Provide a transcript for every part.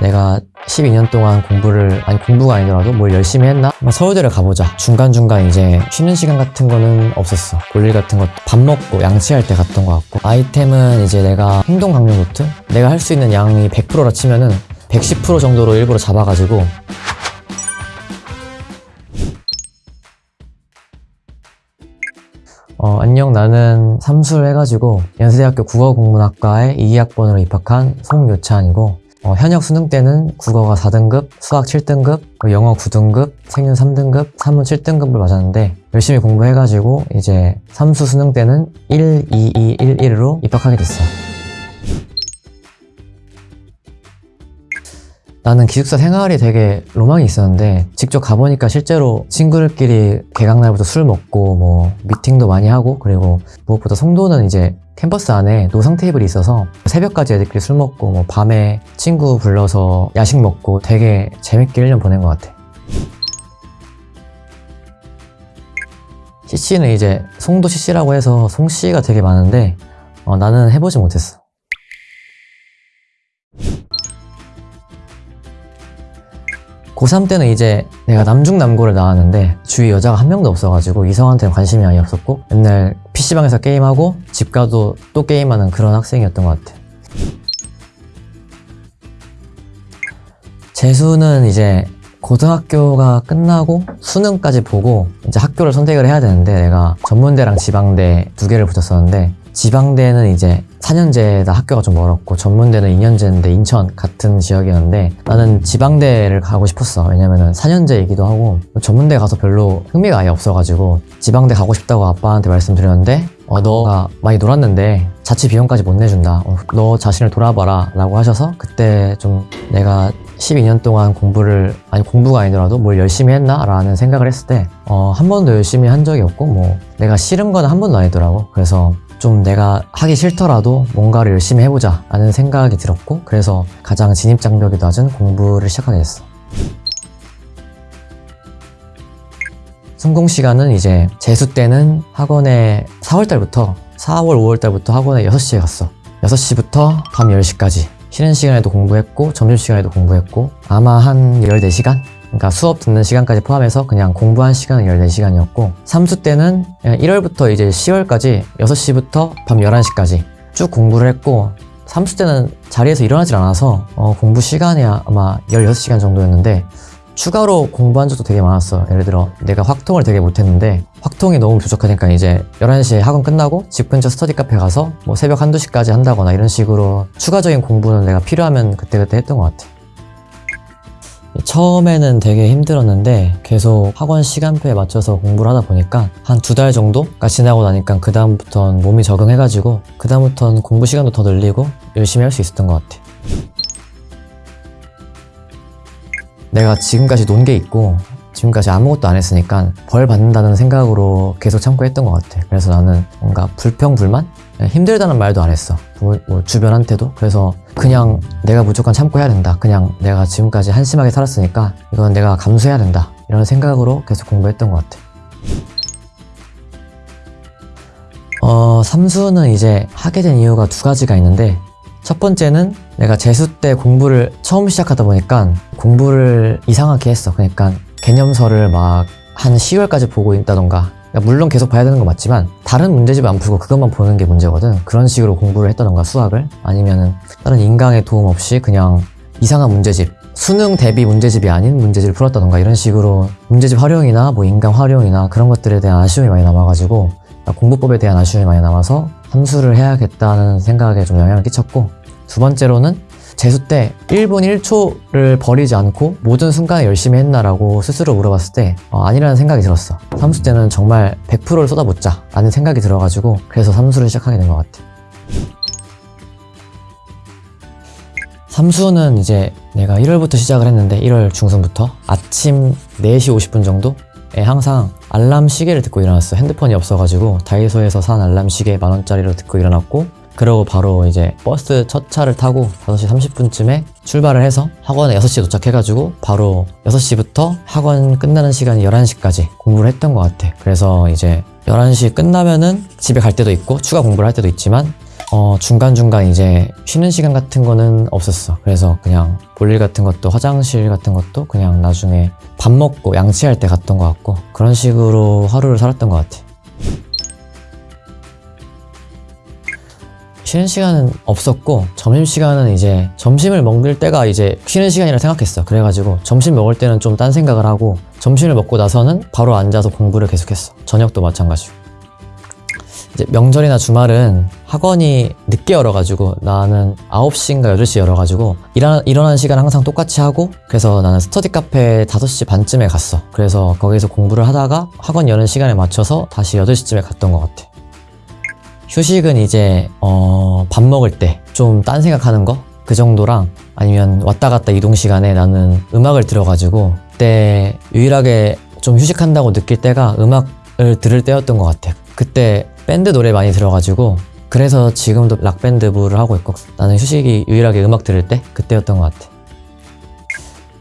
내가 12년 동안 공부를 아니 공부가 아니더라도 뭘 열심히 했나? 막 서울대를 가보자. 중간중간 이제 쉬는 시간 같은 거는 없었어. 볼일 같은 거밥 먹고 양치할 때 갔던 것 같고. 아이템은 이제 내가 행동 강령 노트? 내가 할 수 있는 양이 100%라 치면은 110% 정도로 일부러 잡아가지고. 어, 안녕. 나는 삼수를 해가지고 연세대학교 국어국문학과에 2학번으로 입학한 송요찬이고 어, 현역 수능 때는 국어가 4등급, 수학 7등급, 그리고 영어 9등급, 생윤 3등급, 사문 7등급을 맞았는데 열심히 공부해가지고 이제 삼수 수능 때는 1, 2, 2, 1, 1으로 입학하게 됐어 나는 기숙사 생활이 되게 로망이 있었는데 직접 가보니까 실제로 친구들끼리 개강날부터 술 먹고 뭐 미팅도 많이 하고 그리고 무엇보다 송도는 이제 캠퍼스 안에 노상 테이블이 있어서 새벽까지 애들끼리 술 먹고 뭐 밤에 친구 불러서 야식 먹고 되게 재밌게 1년 보낸 것 같아. CC는 이제 송도 CC라고 해서 송씨가 되게 많은데 어, 나는 해보지 못했어 고3 때는 이제 내가 남중남고를 나왔는데 주위 여자가 한 명도 없어가지고 이성한테는 관심이 아예 없었고 맨날 PC방에서 게임하고 집 가도 또 게임하는 그런 학생이었던 것 같아 재수는 이제 고등학교가 끝나고 수능까지 보고 이제 학교를 선택을 해야 되는데 내가 전문대랑 지방대 두 개를 붙였었는데 지방대는 이제 4년제다 학교가 좀 멀었고 전문대는 2년제인데 인천 같은 지역이었는데 나는 지방대를 가고 싶었어. 왜냐면은 4년제이기도 하고 전문대 가서 별로 흥미가 아예 없어가지고 지방대 가고 싶다고 아빠한테 말씀드렸는데 어, 너가 많이 놀았는데 자취 비용까지 못 내준다. 어, 너 자신을 돌아봐라 라고 하셔서 그때 좀 내가 12년 동안 공부를 아니 공부가 아니더라도 뭘 열심히 했나? 라는 생각을 했을 때 어, 한 번도 열심히 한 적이 없고 뭐 내가 싫은 건 한 번도 아니더라고. 그래서 좀 내가 하기 싫더라도 뭔가를 열심히 해보자 라는 생각이 들었고 그래서 가장 진입장벽이 낮은 공부를 시작하게 됐어 성공 시간은 이제 재수 때는 학원에 4월달부터 4월 5월달부터 학원에 6시에 갔어 6시부터 밤 10시까지 쉬는 시간에도 공부했고 점심시간에도 공부했고 아마 한 14시간? 그러니까 수업 듣는 시간까지 포함해서 그냥 공부한 시간은 14시간이었고 3수 때는 1월부터 이제 10월까지 6시부터 밤 11시까지 쭉 공부를 했고 3수 때는 자리에서 일어나질 않아서 어, 공부 시간이 아마 16시간 정도였는데 추가로 공부한 적도 되게 많았어 예를 들어 내가 확통을 되게 못했는데 확통이 너무 부족하니까 이제 11시에 학원 끝나고 집 근처 스터디 카페 가서 뭐 새벽 한두 시까지 한다거나 이런 식으로 추가적인 공부는 내가 필요하면 그때그때 했던 것 같아 처음에는 되게 힘들었는데 계속 학원 시간표에 맞춰서 공부를 하다 보니까 한 두 달 정도가 지나고 나니까 그 다음부터는 몸이 적응해가지고 그 다음부터는 공부 시간도 더 늘리고 열심히 할 수 있었던 것 같아 내가 지금까지 논 게 있고 지금까지 아무것도 안 했으니까 벌 받는다는 생각으로 계속 참고 했던 것 같아 그래서 나는 뭔가 불평불만? 힘들다는 말도 안 했어. 뭐, 뭐 주변한테도. 그래서 그냥 내가 무조건 참고 해야 된다. 그냥 내가 지금까지 한심하게 살았으니까 이건 내가 감수해야 된다. 이런 생각으로 계속 공부했던 것 같아. 어, 삼수는 이제 하게 된 이유가 두 가지가 있는데 첫 번째는 내가 재수 때 공부를 처음 시작하다 보니까 공부를 이상하게 했어. 그러니까 개념서를 막 한 10월까지 보고 있다던가 물론 계속 봐야 되는 건 맞지만 다른 문제집 안 풀고 그것만 보는 게 문제거든. 그런 식으로 공부를 했다던가 수학을? 아니면은 다른 인강의 도움 없이 그냥 이상한 문제집 수능 대비 문제집이 아닌 문제집을 풀었다던가? 이런 식으로 문제집 활용이나 뭐 인강 활용이나 그런 것들에 대한 아쉬움이 많이 남아가지고 공부법에 대한 아쉬움이 많이 남아서 함수를 해야겠다는 생각에 좀 영향을 끼쳤고 두 번째로는 재수 때 1분 1초를 버리지 않고 모든 순간에 열심히 했나라고 스스로 물어봤을 때 어, 아니라는 생각이 들었어. 삼수 때는 정말 100%를 쏟아붓자 라는 생각이 들어가지고 그래서 삼수를 시작하게 된 것 같아. 삼수는 이제 내가 1월부터 시작을 했는데 1월 중순부터 아침 4시 50분 정도에 항상 알람 시계를 듣고 일어났어. 핸드폰이 없어가지고 다이소에서 산 알람 시계 만원짜리로 듣고 일어났고 그러고 바로 이제 버스 첫 차를 타고 5시 30분쯤에 출발을 해서 학원에 6시에 도착해가지고 바로 6시부터 학원 끝나는 시간이 11시까지 공부를 했던 것 같아 그래서 이제 11시 끝나면은 집에 갈 때도 있고 추가 공부를 할 때도 있지만 어, 중간중간 이제 쉬는 시간 같은 거는 없었어. 그래서 그냥 볼일 같은 것도 화장실 같은 것도 그냥 나중에 밥 먹고 양치할 때 갔던 것 같고 그런 식으로 하루를 살았던 것 같아. 쉬는 시간은 없었고 점심 시간은 이제 점심을 먹을 때가 이제 쉬는 시간이라 생각했어. 그래가지고 점심 먹을 때는 좀 딴 생각을 하고 점심을 먹고 나서는 바로 앉아서 공부를 계속했어. 저녁도 마찬가지고. 이제 명절이나 주말은 학원이 늦게 열어가지고 나는 9시인가 8시 열어가지고 일어나, 일어나는 시간 항상 똑같이 하고 그래서 나는 스터디 카페 5시 반쯤에 갔어. 그래서 거기서 공부를 하다가 학원 여는 시간에 맞춰서 다시 8시쯤에 갔던 것 같아. 휴식은 이제 어, 밥 먹을 때 좀 딴 생각하는 거 그 정도랑 아니면 왔다 갔다 이동 시간에 나는 음악을 들어가지고 그때 유일하게 좀 휴식한다고 느낄 때가 음악을 들을 때였던 것 같아. 그때 밴드 노래 많이 들어가지고 그래서 지금도 락밴드 부를 하고 있고 나는 휴식이 유일하게 음악 들을 때 그때였던 것 같아.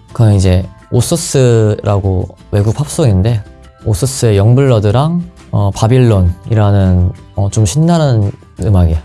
그건 이제 오소스라고 외국 팝송인데 오소스의 영블러드랑 어, 바빌론이라는 어, 좀 신나는 음악이야.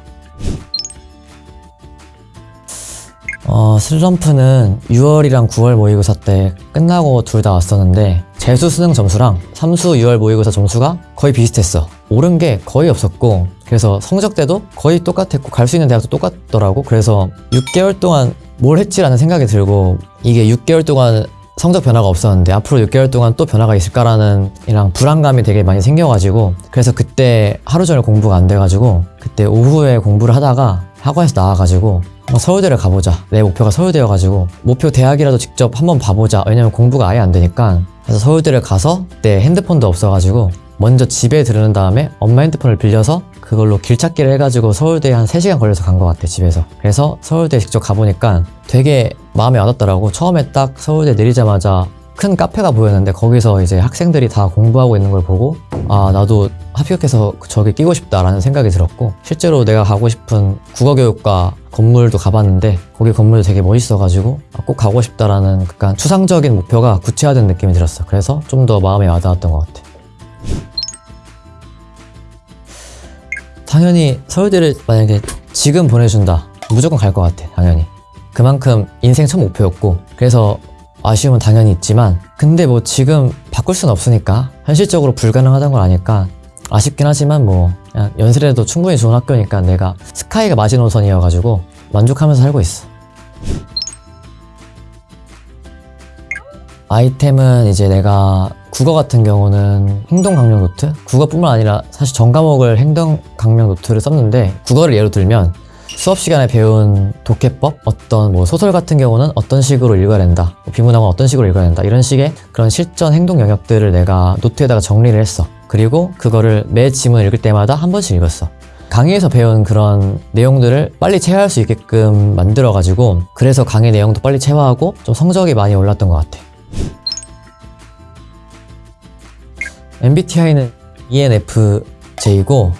어, 슬럼프는 6월이랑 9월 모의고사 때 끝나고 둘 다 왔었는데 재수 수능 점수랑 삼수 6월 모의고사 점수가 거의 비슷했어. 오른 게 거의 없었고 그래서 성적 때도 거의 똑같았고 갈 수 있는 대학도 똑같더라고. 그래서 6개월 동안 뭘 했지라는 생각이 들고 이게 6개월 동안 성적 변화가 없었는데 앞으로 6개월 동안 또 변화가 있을까라는 이랑 불안감이 되게 많이 생겨가지고 그래서 그때 하루 종일 공부가 안 돼가지고 그때 오후에 공부를 하다가 학원에서 나와가지고 서울대를 가보자. 내 목표가 서울대여가지고 목표 대학이라도 직접 한번 봐보자. 왜냐면 공부가 아예 안 되니까. 그래서 서울대를 가서 그때 핸드폰도 없어가지고 먼저 집에 들은 다음에 엄마 핸드폰을 빌려서 그걸로 길찾기를 해가지고 서울대에 한 3시간 걸려서 간 것 같아 집에서. 그래서 서울대 직접 가보니까 되게 마음에 와닿더라고. 처음에 딱 서울대 내리자마자 큰 카페가 보였는데 거기서 이제 학생들이 다 공부하고 있는 걸 보고 아 나도 합격해서 저기 끼고 싶다라는 생각이 들었고 실제로 내가 가고 싶은 국어교육과 건물도 가봤는데 거기 건물도 되게 멋있어가지고 아, 꼭 가고 싶다라는 약간 추상적인 목표가 구체화된 느낌이 들었어. 그래서 좀 더 마음에 와닿았던 것 같아 당연히 서울대를 만약에 지금 보내준다. 무조건 갈 것 같아 당연히. 그만큼 인생 첫 목표였고 그래서 아쉬움은 당연히 있지만 근데 뭐 지금 바꿀 순 없으니까 현실적으로 불가능하다는 걸 아니까 아쉽긴 하지만 뭐 연세대도 충분히 좋은 학교니까 내가 SKY가 마지노선이어가지고 만족하면서 살고 있어. 아이템은 이제 내가 국어 같은 경우는 행동 강령 노트? 국어뿐만 아니라 사실 전 과목을 행동 강령 노트를 썼는데 국어를 예로 들면 수업 시간에 배운 독해법 어떤 뭐 소설 같은 경우는 어떤 식으로 읽어야 된다 뭐 비문학은 어떤 식으로 읽어야 된다 이런 식의 그런 실전 행동 영역들을 내가 노트에다가 정리를 했어. 그리고 그거를 매 지문 읽을 때마다 한 번씩 읽었어. 강의에서 배운 그런 내용들을 빨리 체화할 수 있게끔 만들어 가지고 그래서 강의 내용도 빨리 체화하고 좀 성적이 많이 올랐던 것 같아 MBTI는 E ENFJ고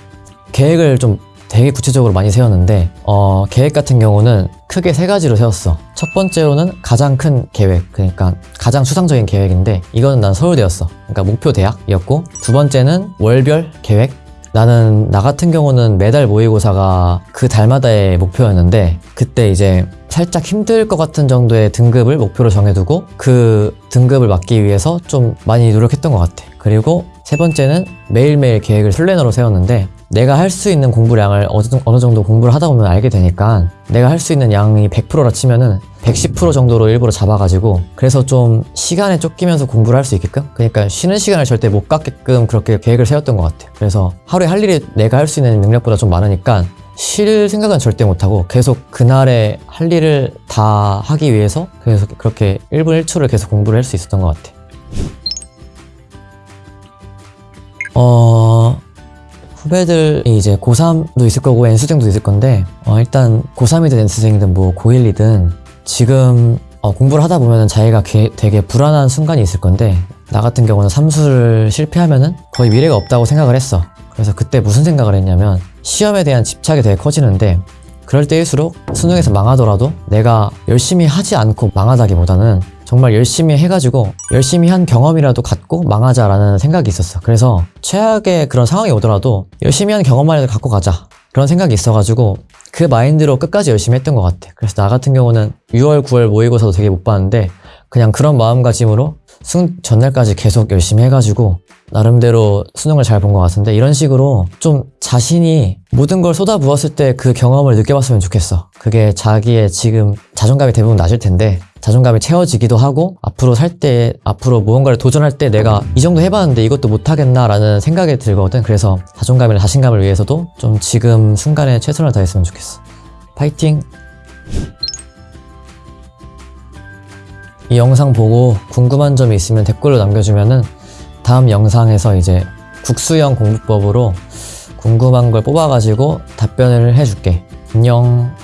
계획을 좀 되게 구체적으로 많이 세웠는데 어, 계획 같은 경우는 크게 세 가지로 세웠어. 첫 번째로는 가장 큰 계획, 그러니까 가장 추상적인 계획인데 이거는 난 서울대였어. 그러니까 목표 대학이었고 두 번째는 월별 계획. 나는 나 같은 경우는 매달 모의고사가 그 달마다의 목표였는데 그때 이제 살짝 힘들 것 같은 정도의 등급을 목표로 정해두고 그 등급을 맞기 위해서 좀 많이 노력했던 것 같아. 그리고 세 번째는 매일매일 계획을 플래너로 세웠는데 내가 할 수 있는 공부량을 어느 정도 공부를 하다 보면 알게 되니까 내가 할 수 있는 양이 100%라 치면은 110% 정도로 일부러 잡아가지고 그래서 좀 시간에 쫓기면서 공부를 할 수 있게끔? 그러니까 쉬는 시간을 절대 못 갖게끔 그렇게 계획을 세웠던 것 같아 그래서 하루에 할 일이 내가 할 수 있는 능력보다 좀 많으니까 쉴 생각은 절대 못하고 계속 그날에 할 일을 다 하기 위해서 계속 그렇게 1분 1초를 계속 공부를 할 수 있었던 것 같아 어... 후배들이 이제 고3도 있을 거고 N수생도 있을 건데 어, 일단 고3이든 N수생이든 뭐 고1이든 지금 어, 공부를 하다 보면 자기가 게- 되게 불안한 순간이 있을 건데 나 같은 경우는 삼수를 실패하면 은 거의 미래가 없다고 생각을 했어. 그래서 그때 무슨 생각을 했냐면 시험에 대한 집착이 되게 커지는데 그럴 때일수록 수능에서 망하더라도 내가 열심히 하지 않고 망하다기보다는 정말 열심히 해가지고 열심히 한 경험이라도 갖고 망하자라는 생각이 있었어. 그래서 최악의 그런 상황이 오더라도 열심히 한 경험만이라도 갖고 가자. 그런 생각이 있어가지고 그 마인드로 끝까지 열심히 했던 것 같아. 그래서 나 같은 경우는 6월, 9월 모의고사도 되게 못 봤는데 그냥 그런 마음가짐으로 수능 전날까지 계속 열심히 해가지고 나름대로 수능을 잘 본 것 같은데 이런 식으로 좀 자신이 모든 걸 쏟아부었을 때 그 경험을 느껴봤으면 좋겠어. 그게 자기의 지금 자존감이 대부분 낮을 텐데 자존감이 채워지기도 하고 앞으로 살 때 앞으로 무언가를 도전할 때 내가 이 정도 해봤는데 이것도 못하겠나 라는 생각이 들거든. 그래서 자존감이나 자신감을 위해서도 좀 지금 순간에 최선을 다했으면 좋겠어. 파이팅! 이 영상 보고 궁금한 점이 있으면 댓글로 남겨주면은 다음 영상에서 이제 국수형 공부법으로 궁금한 걸 뽑아가지고 답변을 해줄게. 안녕.